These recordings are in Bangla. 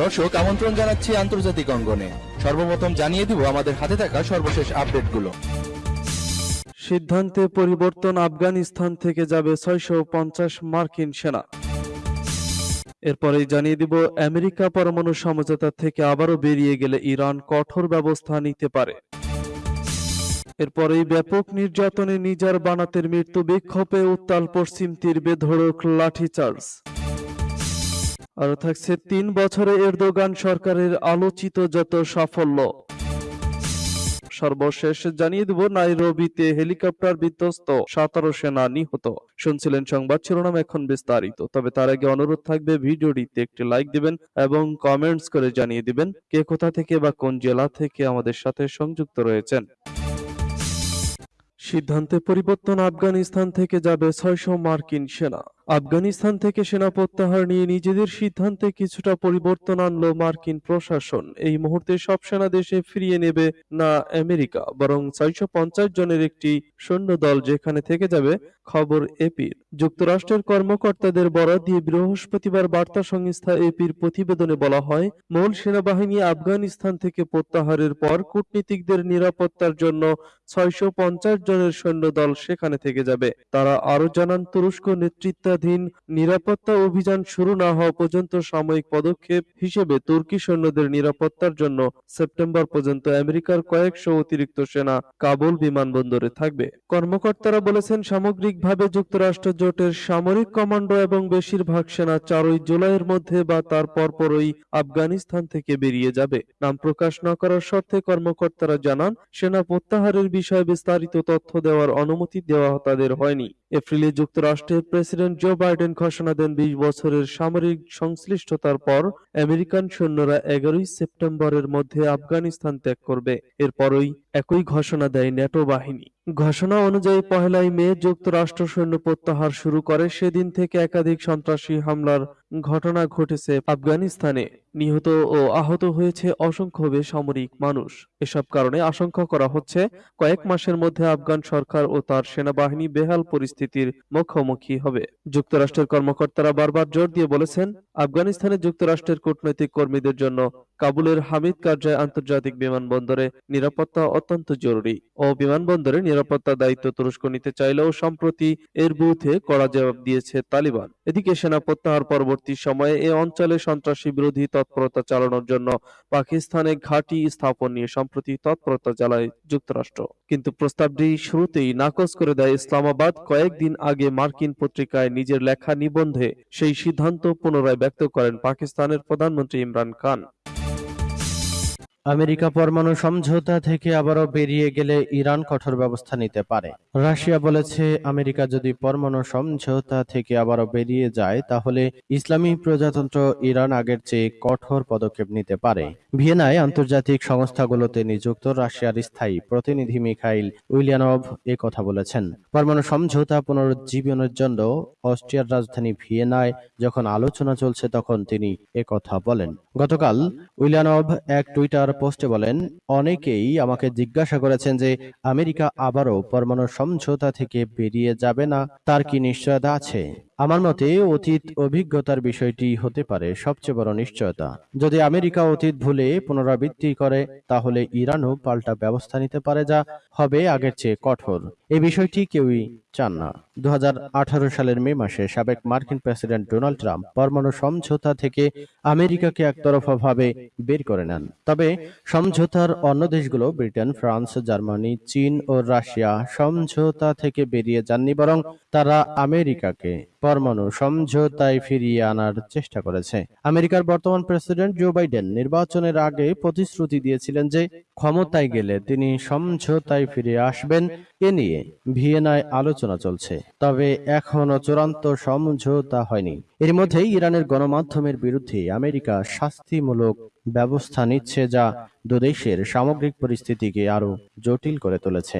দর্শক, আমন্ত্রণ জানাচ্ছি আন্তর্জাতিক অঙ্গনে। সর্বপ্রথম জানিয়ে দিব আমাদের হাতে থাকা সর্বশেষ আপডেটগুলো। সিদ্ধান্তে পরিবর্তন আফগানিস্তান থেকে যাবে ছয়শো পঞ্চাশ মার্কিন সেনা। এরপরেই জানিয়ে দিব, আমেরিকা পরমাণু সমঝোতা থেকে আবারও বেরিয়ে গেলে ইরান কঠোর ব্যবস্থা নিতে পারে। এরপরেই ব্যাপক নির্যাতনে নিজার বানাতের মৃত্যু বিক্ষোভে উত্তাল পশ্চিম তীর বেধড়ক লাঠিচার্জ। আরও থাকছে তিন বছরে এরদোগান সরকারের আলোচিত যত সাফল্য। সর্বশেষ জানিয়ে দেব, নাইরোবিতে হেলিকপ্টার বিধ্বস্ত সতেরো সেনা নিহত। শুনছিলেন সংবাদ শিরোনাম এখন বিস্তারিত। তবে তার আগে অনুরোধ থাকবে, ভিডিওটিতে একটি লাইক দিবেন এবং কমেন্টস করে জানিয়ে দিবেন কে কোথা থেকে বা কোন জেলা থেকে আমাদের সাথে সংযুক্ত রয়েছেন। সিদ্ধান্তে পরিবর্তন আফগানিস্তান থেকে যাবে ছয়শো মার্কিন সেনা। আফগানিস্তান থেকে সেনা প্রত্যাহার নিয়ে নিজেদের সিদ্ধান্তে কিছুটা পরিবর্তন আনলো মার্কিন প্রশাসন। এই মুহূর্তে সব সেনা দেশে ফিরিয়ে নেবে না আমেরিকা, বরং ছয়শো পঞ্চাশ জনের একটি সৈন্য দল যেখানে থেকে যাবে খবর এপির। যুক্তরাষ্ট্রের কর্মকর্তাদের বরাদ দিয়ে বৃহস্পতিবার বার্তা সংস্থা এপির প্রতিবেদনে বলা হয়, মূল সেনাবাহিনী আফগানিস্তান থেকে প্রত্যাহারের পর কূটনীতিকদের নিরাপত্তার জন্য ছয়শো পঞ্চাশ জনের সৈন্যদল সেখানে থেকে যাবে। তারা আরও জানান, তুরস্ক নেতৃত্বাধীন নিরাপত্তা অভিযান শুরু না হওয়া পর্যন্ত সাময়িক পদক্ষেপ হিসেবে তুর্কি সৈন্যদের নিরাপত্তার জন্য সেপ্টেম্বর পর্যন্ত আমেরিকার কয়েকশো অতিরিক্ত সেনা কাবুল বিমানবন্দরে থাকবে। কর্মকর্তারা বলেছেন, সামগ্রিকভাবে যুক্তরাষ্ট্র জোটের সামরিক কমান্ডো এবং বেশিরভাগ সেনা চারই জুলাইয়ের মধ্যে বা তার পরপরই আফগানিস্তান থেকে বেরিয়ে যাবে। নাম প্রকাশ না করার শর্তে কর্মকর্তারা জানান, সেনা প্রত্যাহারের বিষয়ে বিস্তারিত তথ্য দেওয়ার অনুমতি দেওয়া তাদের হয়নি। এপ্রিলে যুক্তরাষ্ট্রের প্রেসিডেন্ট জো বাইডেন ঘোষণা দেন বিশ বছরের সামরিক সংশ্লিষ্টতার পর আমেরিকান সৈন্যরা এগারোই সেপ্টেম্বরের মধ্যে আফগানিস্তান ত্যাগ করবে। এরপরই একই ঘোষণা দেয় ন্যাটো বাহিনী। ঘোষণা অনুযায়ী পহেলাই মে যুক্তরাষ্ট্র সৈন্য প্রত্যাহার শুরু করে। সেদিন থেকে একাধিক সন্ত্রাসী হামলার ঘটনা ঘটেছে আফগানিস্তানে। নিহত ও আহত হয়েছে অসংখ্য বেসামরিক মানুষ। এসব কারণে আশঙ্কা করা হচ্ছে, কয়েক মাসের মধ্যে আফগান সরকার ও তার সেনাবাহিনী বেহাল পরিস্থিতির মুখোমুখি হবে। যুক্তরাষ্ট্রের কর্মকর্তারা বারবার জোর দিয়ে বলেছেন আফগানিস্তানে যুক্তরাষ্ট্রের কূটনৈতিক কর্মীদের জন্য কাবুলের হামিদ কারজাই আন্তর্জাতিক বিমানবন্দরে নিরাপত্তা অত্যন্ত জরুরি ও বিমানবন্দরে নিরাপত্তা দায়িত্ব তুরস্ক নিতে চাইলেও সম্প্রতি এর বিরুদ্ধে কড়া জবাব দিয়েছে তালিবান। এদিকে সেনা প্রত্যাহার পরবর্তী সময়ে এ অঞ্চলে সন্ত্রাসী বিরোধী তৎপরতা চালানোর জন্য পাকিস্তানে ঘাঁটি স্থাপন নিয়ে সম্প্রতি তৎপরতা চালায় যুক্তরাষ্ট্র। কিন্তু প্রস্তাবটি শুরুতেই নাকচ করে দেয় ইসলামাবাদ। কয়েকদিন আগে মার্কিন পত্রিকায় নিজের লেখা নিবন্ধে সেই সিদ্ধান্ত পুনরায় ব্যক্ত করেন পাকিস্তানের প্রধানমন্ত্রী ইমরান খান। আমেরিকা পরমাণু সমঝোতা থেকে আবারও বেরিয়ে গেলে ইরান কঠোর ব্যবস্থা নিতে পারে। রাশিয়া বলেছে, আমেরিকা যদি পরমাণু সমঝোতা থেকে আবারও বেরিয়ে যায়, তাহলে ইসলামী প্রজাতন্ত্র ইরান আগের চেয়ে কঠোর পদক্ষেপ নিতে পারে। ভিয়েনায় আন্তর্জাতিক সংস্থাগুলোতে নিযুক্ত রাশিয়ার স্থায়ী প্রতিনিধি মিখাইল উইলিয়ানভ এ কথা বলেছেন। পরমাণু সমঝোতা পুনরুজ্জীবনের জন্য অস্ট্রিয়ার রাজধানী ভিয়েনায় যখন আলোচনা চলছে, তখন তিনি কথা বলেন। গতকাল উইলিয়ানভ এক টুইটার পোস্টে বলেন, অনেকেই আমাকে জিজ্ঞাসা করেছেন যে, আমেরিকা আবারও পরমাণু সমঝোতা থেকে বেরিয়ে যাবে না? তার কি নিশ্চয়তা আছে? আমার মতে অতীত অভিজ্ঞতার বিষয়টি হতে পারে সবচেয়ে বড় নিশ্চয়তা। যদি আমেরিকা অতীত ভুলে পুনরাবৃত্তি করে, তাহলে ইরানও পাল্টা ব্যবস্থা নিতে পারে যা হবে আগের চেয়ে কঠোর। এই বিষয়টি কেউই চান না। দু হাজার আঠারো সালের মে মাসে সাবেক মার্কিন প্রেসিডেন্ট ডোনাল্ড ট্রাম্প পরমাণু সমঝোতা থেকে আমেরিকাকে একতরফাভাবে বের করে নেন। তবে সমঝোতার অন্য দেশগুলো, ব্রিটেন, ফ্রান্স, জার্মানি, চীন ও রাশিয়া, সমঝোতা থেকে বেরিয়ে যাননি, বরং তারা আমেরিকাকে পরমাণু সমঝোতায় ফিরিয়ে আনার চেষ্টা করেছে। আমেরিকার বর্তমান প্রেসিডেন্ট জো বাইডেন নির্বাচনের আগে প্রতিশ্রুতি দিয়েছিলেন যে ক্ষমতায় গেলে তিনি সমঝোতায় ফিরে আসবেন। এ নিয়ে ভিয়েনায় আলোচনা চলছে। তবে এখনও চূড়ান্ত সমঝোতা হয়নি। এর মধ্যেই ইরানের গণমাধ্যমের বিরুদ্ধে আমেরিকা শাস্তিমূলক ব্যবস্থা নিচ্ছে যা দুদেশের সামগ্রিক পরিস্থিতিকে আরও জটিল করে তুলেছে।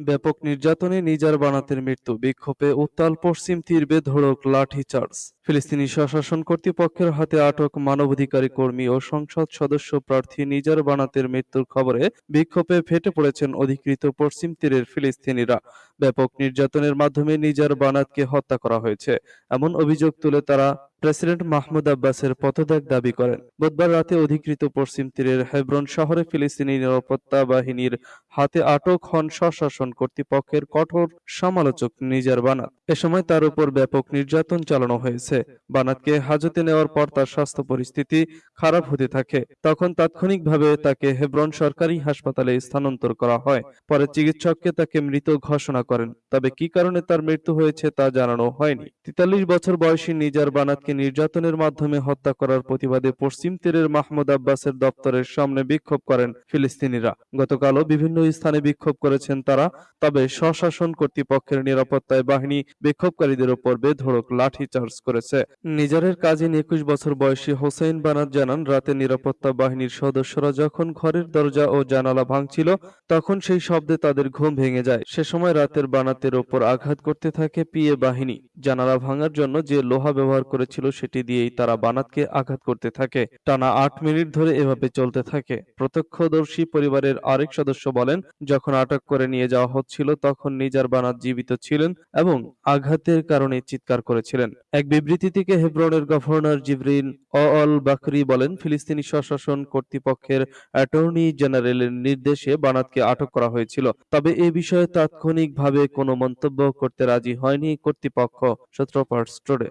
ব্যাপক নির্যাতনে নিজার বানাতের মৃত্যু, বিক্ষোভে উত্তাল পশ্চিম তীর বেধড়ক লাঠিচার্জ ফিলিস্তিনি স্বশাসন কর্তৃপক্ষের হাতে আটক মানবাধিকারী কর্মী ও সংসদ সদস্য প্রার্থী নিজার বানাতের মৃত্যুর খবরে বিক্ষোভে ফেটে পড়েছেন অধিকৃত পশ্চিম তীরের ফিলিস্তিনিরা। ব্যাপক নির্যাতনের মাধ্যমে নিজার বানাতকে হত্যা করা হয়েছে। এমন অভিযোগ তুলে তারা প্রেসিডেন্ট মাহমুদ আব্বাসের পদত্যাগ দাবি করেন। বুধবার রাতে অধিকৃত পশ্চিম তীরের হেব্রন শহরে ফিলিস্তিনি নিরাপত্তা বাহিনীর হাতে আটক হন স্বশাসন কর্তৃপক্ষের কঠোর সমালোচক নিজার বানাত। এ সময় তার উপর ব্যাপক নির্যাতন চালানো হয়েছে। বানাতকে হাজতে নেওয়ার পর তার স্বাস্থ্য পরিস্থিতি খারাপ হতে থাকে। তখন তাৎক্ষণিকভাবে তাকে হেব্রন সরকারি হাসপাতালে স্থানান্তর করা হয়। পরে চিকিৎসককে তাকে মৃত ঘোষণা করেন। তবে কি কারণে তার মৃত্যু হয়েছে তা জানানো হয়নি। তেতাল্লিশ বছর বয়সী নিজার বানাতকে নির্যাতনের মাধ্যমে হত্যা করার প্রতিবাদে পশ্চিম তীরের মাহমুদ আব্বাসের দপ্তরের সামনে বিক্ষোভ করেন ফিলিস্তিনিরা। গতকালও বিভিন্ন স্থানে বিক্ষোভ করেছেন তারা, তবে স্বশাসন কর্তৃপক্ষের নিরাপত্তায় বাহিনী বিক্ষোভকারীদের ওপর বেধড়ক লাঠি চার্জ করেছে। নিজারের কাজিন একুশ বছর বয়সী হোসেন বানাত জানান, রাতে নিরাপত্তা বাহিনীর সদস্যরা যখন ঘরের দরজা ও জানালা ভাঙছিল, তখন সেই শব্দে তাদের ঘুম ভেঙে যায়। সে সময় রাতের বানাতের ওপর আঘাত করতে থাকে পিএ বাহিনী। জানালা ভাঙার জন্য যে লোহা ব্যবহার করেছিল সেটি দিয়েই তারা বানাতকে আঘাত করতে থাকে। টানা আট মিনিট ধরে এভাবে চলতে থাকে। প্রত্যক্ষদর্শী পরিবারের আরেক সদস্য বলেন, যখন আটক করে নিয়ে যাওয়া হচ্ছিল তখন নিজার বানাত জীবিত ছিলেন এবং আঘাতের কারণে চিৎকার করেছিলেন। এক বিবৃতি থেকে হেব্রনের গভর্নর জিবরিন অল বাকরি বলেন, ফিলিস্তিনি স্বশাসন কর্তৃপক্ষের অ্যাটর্নি জেনারেলের নির্দেশে বানাতকে আটক করা হয়েছিল। তবে এ বিষয়ে তাৎক্ষণিকভাবে কোনো মন্তব্য করতে রাজি হয়নি কর্তৃপক্ষ সূত্রপার্টস টুডে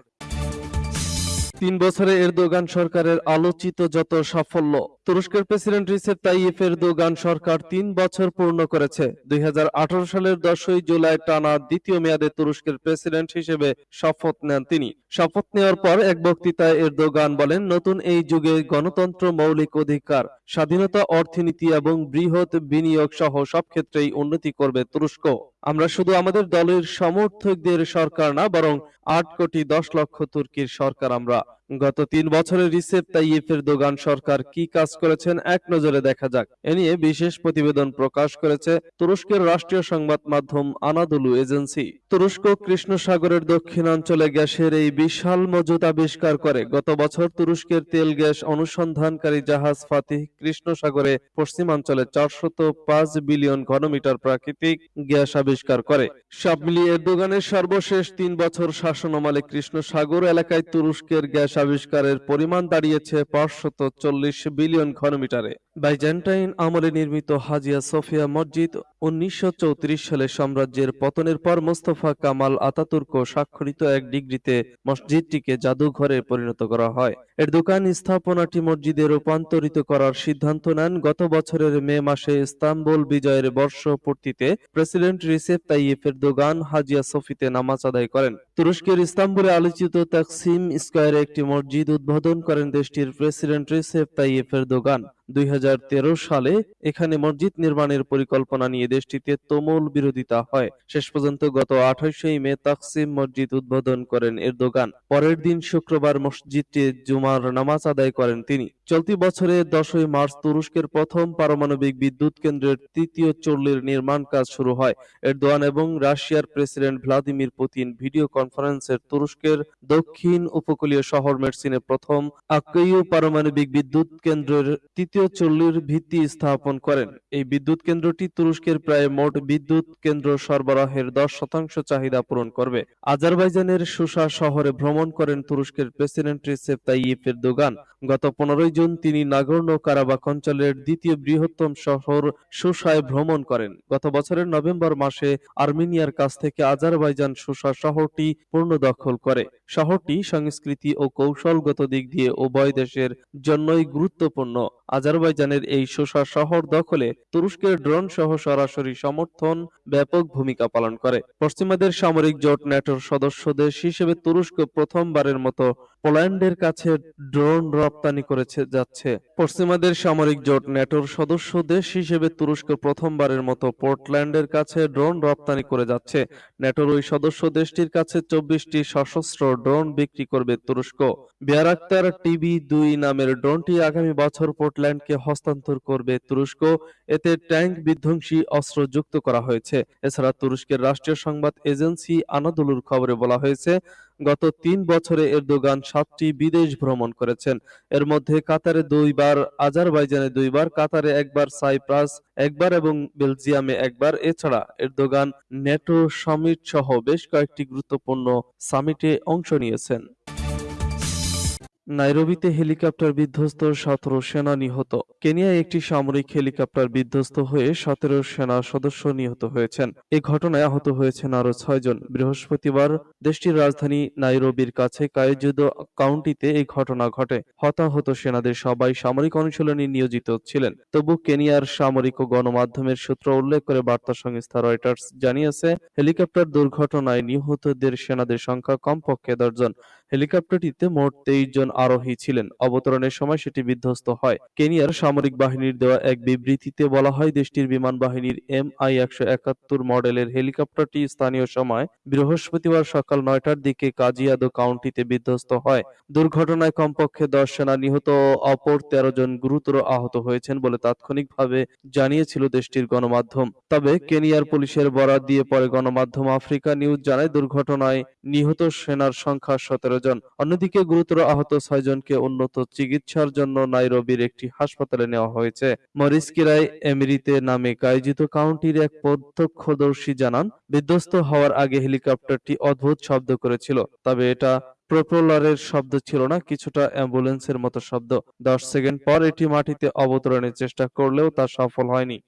তিন বছরে এরদোগান সরকারের আলোচিত যত সাফল্য, তুরস্কের প্রেসিডেন্ট রিসেপ তাইয়েফ এরদোগান সরকার তিন বছর পূর্ণ করেছে। দুই হাজার আঠারো সালের দশই জুলাই টানা দ্বিতীয় মেয়াদে তুরস্কের প্রেসিডেন্ট হিসেবে শপথ নেন তিনি। শপথ নেওয়ার পর এক বক্তৃতায় এরদোগান বলেন, নতুন এই যুগে গণতন্ত্র মৌলিক অধিকার, স্বাধীনতা অর্থনীতি এবং বৃহৎ বিনিয়োগ সহ সব ক্ষেত্রেই উন্নতি করবে তুরস্ক। আমরা শুধু আমাদের দলের সমর্থকদের সরকার না, বরং আট কোটি দশ লক্ষ তুর্কির সরকার আমরা। গত তিন বছরে রিসেপ তাইয়েফের দোগান সরকার কি কাজ করেছেন এক নজরে দেখা যাক। এ নিয়ে বিশেষ প্রতিবেদন প্রকাশ করেছে তুরস্কের রাষ্ট্রীয় সংবাদ মাধ্যম আনাদুলু এজেন্সি। তুরস্ক কৃষ্ণ সাগরের দক্ষিণাঞ্চলে গ্যাসের এই বিশাল মজুদ আবিষ্কার করে গত বছর তুরস্কের তেল গ্যাস অনুসন্ধানকারী জাহাজ ফাতিহ কৃষ্ণ সাগরে পশ্চিমাঞ্চলে চারশত পাঁচ বিলিয়ন ঘনমিটার প্রাকৃতিক গ্যাস আবিষ্কার করে। সব মিলিয়ে এরদোগানের সর্বশেষ তিন বছর শাসনামলে কৃষ্ণ সাগর এলাকায় তুরস্কের গ্যাস আবিষ্কারের পরিমাণ দাঁড়িয়েছে পাঁচশত চল্লিশ বিলিয়ন ঘনমিটারে। বাইজেন্টাইন আমলে নির্মিত হাজিয়া সোফিয়া মসজিদ উনিশশো সালে সাম্রাজ্যের পতনের পর মোস্তফা কামাল আতাতুর্ক স্বাক্ষরিত এক ডিগ্রিতে মসজিদটিকে জাদুঘরে পরিণত করা হয়। এর দোকান স্থাপনাটি মসজিদে রূপান্তরিত করার সিদ্ধান্ত নেন। গত বছরের মে মাসে ইস্তাম্বুল বিজয়ের বর্ষপূর্তিতে প্রেসিডেন্ট রিসেপ তাইয়েফের দোকান হাজিয়া সোফিতে নামাজ আদায় করেন। তুরস্কের ইস্তাম্বুলে আলোচিত তাকসিম স্কয়ারে একটি মসজিদ উদ্বোধন করেন দেশটির প্রেসিডেন্ট রিসেপ তাইয়েফের দোকান দুই হাজার তেরো সালে এখানে মসজিদ নির্মাণের পরিকল্পনা নিয়ে দেশটিতে তুমুল বিরোধিতা হয়। শেষ পর্যন্ত গত আঠাশই মে তাকসিম মসজিদ উদ্বোধন করেন এরদোগান। পরের দিন শুক্রবার মসজিদটি জুমার নামাজ আদায় করেন তিনি। চলতি বছরে দশই মার্চ তুরস্কের প্রথম পারমাণবিক বিদ্যুৎ কেন্দ্রের তৃতীয় চল্লির নির্মাণ কাজ শুরু হয়। এরদোয়ান এবং রাশিয়ার প্রেসিডেন্ট ভ্লাদিমির পুতিন ভিডিও কনফারেন্সের তুরস্কের দক্ষিণ উপকূলীয় শহর মেরসিনে প্রথম আক্কেইউ পারমাণবিক বিদ্যুৎ কেন্দ্রের তৃতীয় চল্লির ভিত্তি স্থাপন করেন। এই বিদ্যুৎ কেন্দ্রটি তুরস্কের প্রায় মোট বিদ্যুৎ কেন্দ্র সরবরাহের দশ শতাংশ চাহিদা পূরণ করবে। আজারবাইজানের সুসা শহরে ভ্রমণ করেন তুরস্কের প্রেসিডেন্ট রিসেপ তাইয়িপ এরদোগান। গত পনেরোই জুন তিনি নাগর্নো কারাবাক অঞ্চলের দ্বিতীয় বৃহত্তম শহর সুসায় ভ্রমণ করেন। গত বছরের নভেম্বর মাসে আর্মেনিয়ার কাছ থেকে আজারবাইজান সুসা শহরটি পূর্ণ দখল করে। শহরটি সংস্কৃতি ও কৌশলগত দিক দিয়ে উভয় দেশের জন্যই গুরুত্বপূর্ণ। আজারবাইজানের এই শোষা শহর দখলে তুরস্কের ড্রোন সহ সরাসরি সমর্থন ব্যাপক ভূমিকা পালন করে। পশ্চিমাদের সামরিক জোট ন্যাটোর সদস্য দেশ হিসেবে তুরস্ক প্রথমবারের মতো পোল্যান্ডের কাছে ড্রোন রপ্তানি করেছে, যাচ্ছে। পশ্চিমাদের সামরিক জোট ন্যাটোর সদস্য দেশ হিসেবে তুরস্ক প্রথমবারের মতো পোর্টল্যান্ডের কাছে ড্রোন রপ্তানি করে যাচ্ছে। ন্যাটোর ওই সদস্য দেশটির কাছে চব্বিশটি সশস্ত্র ড্রোন বিক্রি করবে তুরস্ক। বিয়ারাক্তার টিভি দুই নামের ড্রোনটি আগামী বছর পোর্টল্যান্ডকে হস্তান্তর করবে তুরস্ক। এতে ট্যাঙ্ক বিধ্বংসী অস্ত্র যুক্ত করা হয়েছে। এছাড়া তুরস্কের রাষ্ট্রীয় সংবাদ এজেন্সি আনাদোলুর খবরে বলা হয়েছে গত তিন বছরে এরদোগান সাতটি বিদেশ ভ্রমণ করেছেন। এর মধ্যে কাতারে দুইবার, আজারবাইজানে দুইবার, কাতারে একবার, সাইপ্রাস একবার এবং বেলজিয়ামে একবার। এছাড়া এরদোগান নেটো সামিট সহ বেশ কয়েকটি গুরুত্বপূর্ণ সামিটে অংশ নিয়েছেন। নাইরোবিতে হেলিকপ্টার বিধ্বস্ত সতেরো সেনা নিহত। কেনিয়ায় একটি সামরিক হেলিকপ্টার বিধ্বস্ত হয়ে সতেরো সেনা সদস্য নিহত হয়েছেন। এ ঘটনায় আহত হয়েছেন আরও ছয়জন বৃহস্পতিবার দেশটির রাজধানী নাইরোবির কাছে কায়জুদো কাউন্টিতে এই ঘটনা ঘটে। হতাহত সেনাদের সবাই সামরিক অনুশীলনে নিয়োজিত ছিলেন। তবু কেনিয়ার সামরিক ও গণমাধ্যমের সূত্র উল্লেখ করে বার্তা সংস্থা রয়টার্স জানিয়েছে, হেলিকপ্টার দুর্ঘটনায় নিহতদের সেনাদের সংখ্যা কমপক্ষে দশজন হেলিকপ্টারটিতে মোট তেইশ জন আরোহী ছিলেন। অবতরণের সময় সেটি বিধ্বস্ত হয়। কেনিয়ার সামরিক বাহিনীর দেওয়া এক বিবৃতিতে বলা হয়, দেশটির বিমান বাহিনীর এম আই মডেলের হেলিকপ্টারটি স্থানীয় সময় বৃহস্পতিবার সকাল নয়টার দিকে কাজিয়াদো কাউন্টিতে বিধ্বস্ত হয়। দুর্ঘটনায় কমপক্ষে দশ সেনা নিহত অপর তেরো জন গুরুতর আহত হয়েছেন বলে তাৎক্ষণিকভাবে জানিয়েছিল দেশটির গণমাধ্যম। তবে কেনিয়ার পুলিশের বরাত দিয়ে পরে গণমাধ্যম আফ্রিকা নিউজ জানায়, দুর্ঘটনায় নিহত সেনার সংখ্যা সতেরো জন অন্যদিকে গুরুতর আহত ছয়জনকে উন্নত চিকিৎসার জন্য নাইরোবির একটি হাসপাতালে নেওয়া হয়েছে। মরিসকিরাই এমিরিতে নামে কাইজিত কাউন্টির এক প্রত্যক্ষদর্শী জানান, বিধ্বস্ত হওয়ার আগে হেলিকপ্টারটি অদ্ভুত শব্দ করেছিল, তবে এটা প্রোপেলারের শব্দ ছিল না, কিছুটা অ্যাম্বুলেন্সের মতো শব্দ। দশ সেকেন্ড পর এটি মাটিতে অবতরণের চেষ্টা করলেও তা সফল হয়নি।